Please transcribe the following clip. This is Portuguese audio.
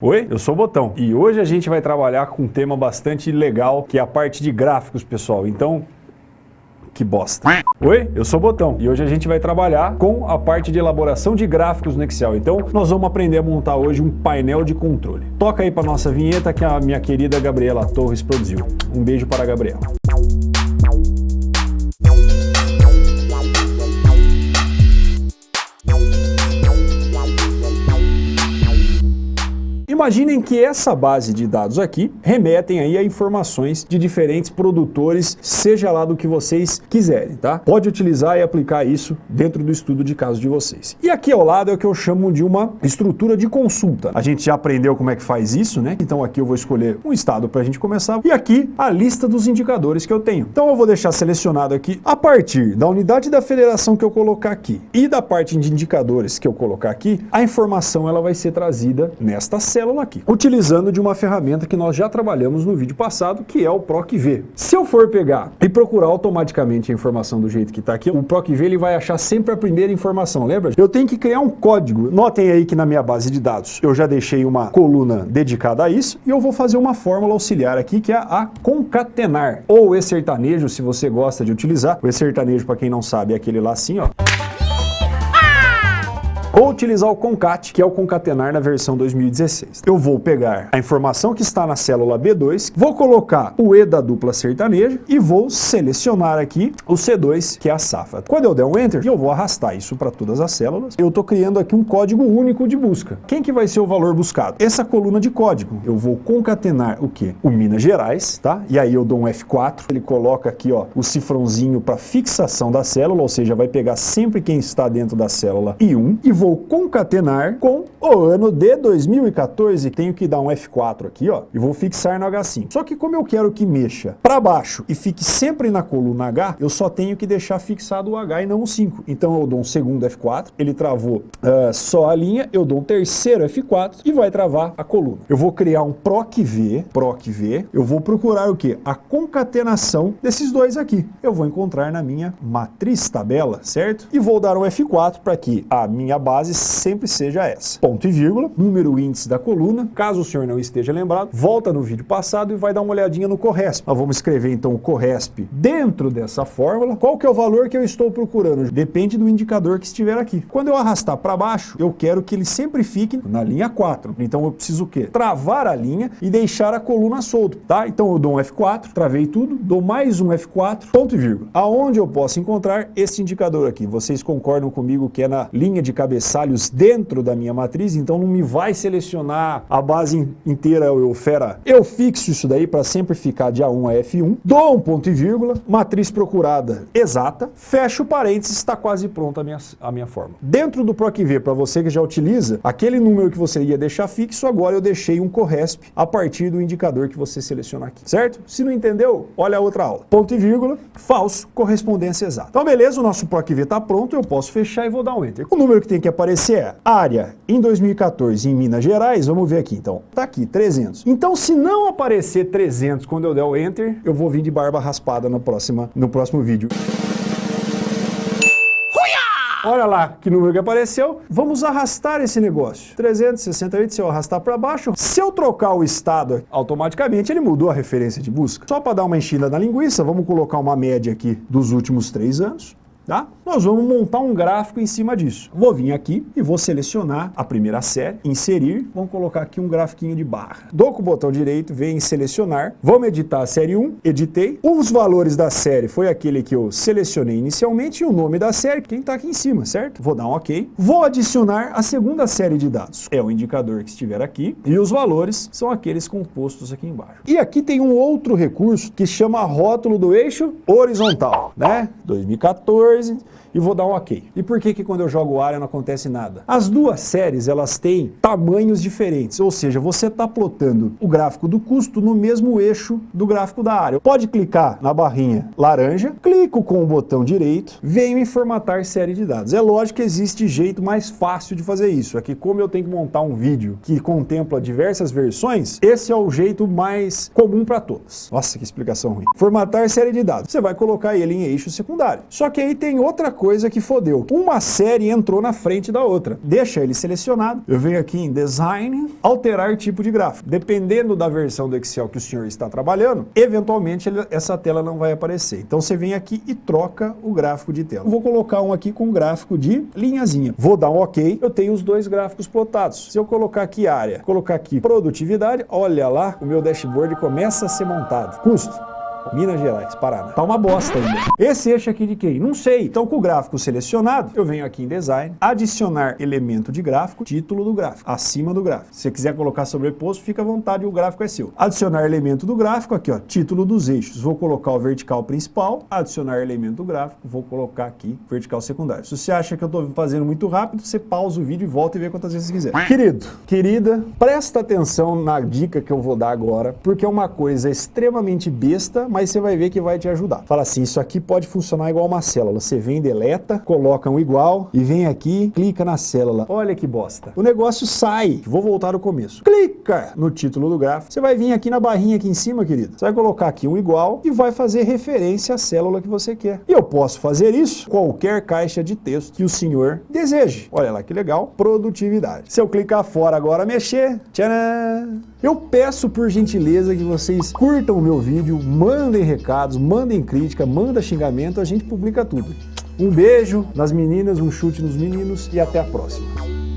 Oi, eu sou o Botão e hoje a gente vai trabalhar com um tema bastante legal que é a parte de gráficos, pessoal. Então, que bosta. Oi, eu sou o Botão e hoje a gente vai trabalhar com a parte de elaboração de gráficos no Excel. Então, nós vamos aprender a montar hoje um painel de controle. Toca aí para nossa vinheta que a minha querida Gabriela Torres produziu. Um beijo para a Gabriela. Imaginem que essa base de dados aqui remetem aí a informações de diferentes produtores, seja lá do que vocês quiserem, tá? Pode utilizar e aplicar isso dentro do estudo de caso de vocês. E aqui ao lado é o que eu chamo de uma estrutura de consulta. A gente já aprendeu como é que faz isso, né? Então aqui eu vou escolher um estado para a gente começar e aqui a lista dos indicadores que eu tenho. Então eu vou deixar selecionado aqui a partir da unidade da federação que eu colocar aqui e da parte de indicadores que eu colocar aqui, a informação ela vai ser trazida nesta célula aqui, utilizando de uma ferramenta que nós já trabalhamos no vídeo passado, que é o PROC-V. Se eu for pegar e procurar automaticamente a informação do jeito que está aqui, o PROC-V ele vai achar sempre a primeira informação, lembra? Eu tenho que criar um código. Notem aí que na minha base de dados eu já deixei uma coluna dedicada a isso e eu vou fazer uma fórmula auxiliar aqui que é a concatenar, ou e sertanejo, se você gosta de utilizar. O e sertanejo, para quem não sabe, é aquele lá assim, ó. Ou utilizar o concat, que é o concatenar na versão 2016. Eu vou pegar a informação que está na célula B2, vou colocar o E da dupla sertaneja e vou selecionar aqui o C2, que é a safra. Quando eu der um Enter, eu vou arrastar isso para todas as células. Eu estou criando aqui um código único de busca. Quem que vai ser o valor buscado? Essa coluna de código. Eu vou concatenar o que? O Minas Gerais, tá? E aí eu dou um F4, ele coloca aqui ó, o cifrãozinho para fixação da célula, ou seja, vai pegar sempre quem está dentro da célula I1 e vou vou concatenar com o ano de 2014. Tenho que dar um F4 aqui, ó, e vou fixar no H5. Só que como eu quero que mexa para baixo e fique sempre na coluna H, eu só tenho que deixar fixado o H e não o 5. Então eu dou um segundo F4, ele travou uh, só a linha, eu dou um terceiro F4 e vai travar a coluna. Eu vou criar um PROC-V, PROC-V, eu vou procurar o que? A concatenação desses dois aqui. Eu vou encontrar na minha matriz tabela, certo? E vou dar um F4 para que a minha base base sempre seja essa. Ponto e vírgula, número índice da coluna. Caso o senhor não esteja lembrado, volta no vídeo passado e vai dar uma olhadinha no Corresp. Nós vamos escrever então o Corresp dentro dessa fórmula. Qual que é o valor que eu estou procurando? Depende do indicador que estiver aqui. Quando eu arrastar para baixo, eu quero que ele sempre fique na linha 4. Então eu preciso o quê? Travar a linha e deixar a coluna solta, tá? Então eu dou um F4, travei tudo, dou mais um F4, ponto e vírgula. Aonde eu posso encontrar esse indicador aqui? Vocês concordam comigo que é na linha de cabeça cabeçalhos dentro da minha matriz, então não me vai selecionar a base inteira eu fera. Eu fixo isso daí para sempre ficar de A1 a F1, dou um ponto e vírgula, matriz procurada exata, fecho parênteses, está quase pronta a minha, a minha forma. Dentro do PROC-V, para você que já utiliza, aquele número que você ia deixar fixo, agora eu deixei um corresp a partir do indicador que você seleciona aqui, certo? Se não entendeu, olha a outra aula. Ponto e vírgula, falso, correspondência exata. Então beleza, o nosso PROC-V está pronto, eu posso fechar e vou dar um Enter. O número que tem que aparecer é área em 2014 em Minas Gerais, vamos ver aqui então, tá aqui, 300. Então se não aparecer 300 quando eu der o Enter, eu vou vir de barba raspada no, próxima, no próximo vídeo. Olha lá que número que apareceu. Vamos arrastar esse negócio. 368, se eu arrastar para baixo, se eu trocar o estado, automaticamente ele mudou a referência de busca. Só para dar uma enchida na linguiça, vamos colocar uma média aqui dos últimos três anos. Tá? Nós vamos montar um gráfico em cima disso. Vou vir aqui e vou selecionar a primeira série, inserir, vamos colocar aqui um grafiquinho de barra. Dou com o botão direito, vem em selecionar, vamos editar a série 1, editei. Os valores da série foi aquele que eu selecionei inicialmente e o nome da série, quem está aqui em cima, certo? Vou dar um OK. Vou adicionar a segunda série de dados. É o indicador que estiver aqui e os valores são aqueles compostos aqui embaixo. E aqui tem um outro recurso que chama rótulo do eixo horizontal, né? 2014 crazy. E vou dar um ok. E por que que quando eu jogo área não acontece nada? As duas séries, elas têm tamanhos diferentes, ou seja, você está plotando o gráfico do custo no mesmo eixo do gráfico da área. Pode clicar na barrinha laranja, clico com o botão direito, venho em formatar série de dados. É lógico que existe jeito mais fácil de fazer isso, é que como eu tenho que montar um vídeo que contempla diversas versões, esse é o jeito mais comum para todas. Nossa, que explicação ruim. Formatar série de dados. Você vai colocar ele em eixo secundário. Só que aí tem outra coisa que fodeu. Uma série entrou na frente da outra. Deixa ele selecionado. Eu venho aqui em Design, alterar tipo de gráfico. Dependendo da versão do Excel que o senhor está trabalhando, eventualmente ele, essa tela não vai aparecer. Então você vem aqui e troca o gráfico de tela. vou colocar um aqui com gráfico de linhazinha. Vou dar um OK. Eu tenho os dois gráficos plotados. Se eu colocar aqui área, colocar aqui produtividade, olha lá, o meu dashboard começa a ser montado. Custo. Minas Gerais, Paraná. Tá uma bosta ainda. Esse eixo aqui de quem? Não sei. Então com o gráfico selecionado, eu venho aqui em Design, adicionar elemento de gráfico, título do gráfico, acima do gráfico. Se você quiser colocar sobreposto, fica à vontade, o gráfico é seu. Adicionar elemento do gráfico, aqui ó, título dos eixos. Vou colocar o vertical principal, adicionar elemento do gráfico, vou colocar aqui vertical secundário. Se você acha que eu tô fazendo muito rápido, você pausa o vídeo e volta e vê quantas vezes você quiser. Querido, querida, presta atenção na dica que eu vou dar agora, porque é uma coisa extremamente besta, mas mas você vai ver que vai te ajudar. Fala assim, isso aqui pode funcionar igual uma célula. Você vem, deleta, coloca um igual e vem aqui, clica na célula. Olha que bosta. O negócio sai. Vou voltar ao começo. Clica no título do gráfico. Você vai vir aqui na barrinha aqui em cima, querido. Você vai colocar aqui um igual e vai fazer referência à célula que você quer. E eu posso fazer isso qualquer caixa de texto que o senhor deseje. Olha lá que legal. Produtividade. Se eu clicar fora agora, mexer, tcharam! Eu peço por gentileza que vocês curtam o meu vídeo, mandem recados, mandem crítica, mandem xingamento, a gente publica tudo. Um beijo nas meninas, um chute nos meninos e até a próxima.